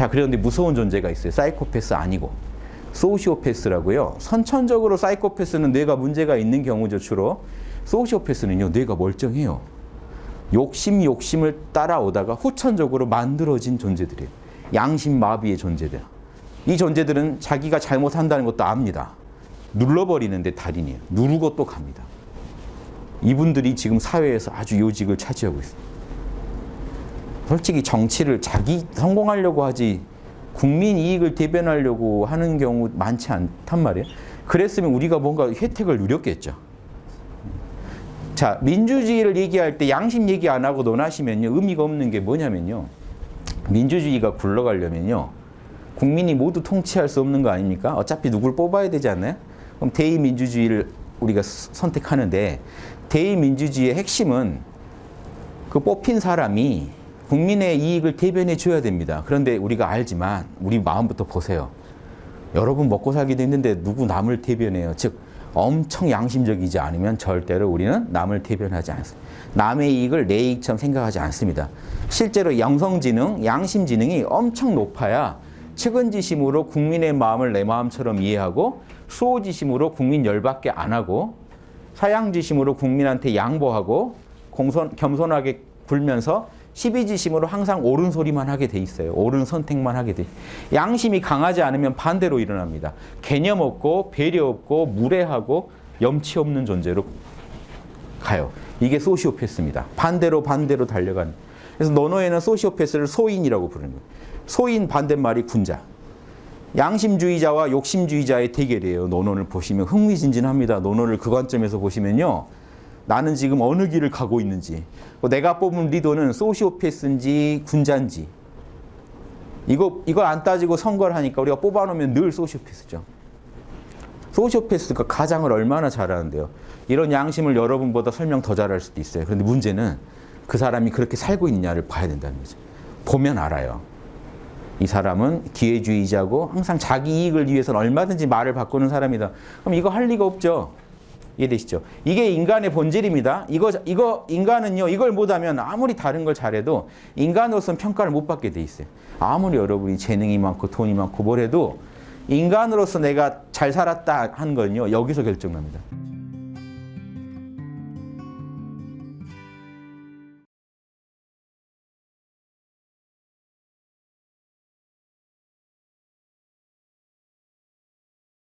자, 그런데 무서운 존재가 있어요. 사이코패스 아니고. 소시오패스라고요. 선천적으로 사이코패스는 뇌가 문제가 있는 경우죠, 주로. 소시오패스는요, 뇌가 멀쩡해요. 욕심, 욕심을 따라오다가 후천적으로 만들어진 존재들이에요. 양심 마비의 존재들. 이 존재들은 자기가 잘못한다는 것도 압니다. 눌러버리는데 달인이에요. 누르고 또 갑니다. 이분들이 지금 사회에서 아주 요직을 차지하고 있어요. 솔직히 정치를 자기 성공하려고 하지 국민 이익을 대변하려고 하는 경우 많지 않단 말이에요. 그랬으면 우리가 뭔가 혜택을 누렸겠죠. 자, 민주주의를 얘기할 때 양심 얘기 안 하고 논하시면요. 의미가 없는 게 뭐냐면요. 민주주의가 굴러가려면요. 국민이 모두 통치할 수 없는 거 아닙니까? 어차피 누굴 뽑아야 되지 않나요? 그럼 대의민주주의를 우리가 선택하는데 대의민주주의의 핵심은 그 뽑힌 사람이 국민의 이익을 대변해 줘야 됩니다. 그런데 우리가 알지만 우리 마음부터 보세요. 여러분 먹고 살기도 힘든데 누구 남을 대변해요. 즉 엄청 양심적이지 않으면 절대로 우리는 남을 대변하지 않습니다. 남의 이익을 내 이익처럼 생각하지 않습니다. 실제로 영성지능, 양심지능이 엄청 높아야 측은지심으로 국민의 마음을 내 마음처럼 이해하고 수호지심으로 국민 열받게 안 하고 사양지심으로 국민한테 양보하고 공손, 겸손하게 굴면서 시비지심으로 항상 옳은 소리만 하게 돼 있어요. 옳은 선택만 하게 돼. 양심이 강하지 않으면 반대로 일어납니다. 개념 없고 배려 없고 무례하고 염치 없는 존재로 가요. 이게 소시오패스입니다. 반대로 반대로 달려가는. 그래서 논어에는 소시오패스를 소인이라고 부르는 거예요. 소인 반대말이 군자. 양심주의자와 욕심주의자의 대결이에요. 논어를 보시면 흥미진진합니다. 논어를 그 관점에서 보시면요. 나는 지금 어느 길을 가고 있는지 내가 뽑은 리더는 소시오패스인지 군자인지 이거 이걸 안 따지고 선거를 하니까 우리가 뽑아놓으면 늘 소시오패스죠. 소시오패스가 가장을 얼마나 잘하는데요. 이런 양심을 여러분보다 설명 더 잘할 수도 있어요. 그런데 문제는 그 사람이 그렇게 살고 있냐를 봐야 된다는 거죠. 보면 알아요. 이 사람은 기회주의자고 항상 자기 이익을 위해서는 얼마든지 말을 바꾸는 사람이다. 그럼 이거 할 리가 없죠. 이해되시죠? 이게 인간의 본질입니다. 이거 이거 인간은요. 이걸 못하면 아무리 다른 걸 잘해도 인간으로서는 평가를 못 받게 돼 있어요. 아무리 여러분이 재능이 많고 돈이 많고 뭘 해도 인간으로서 내가 잘 살았다 하는 건요. 여기서 결정납니다.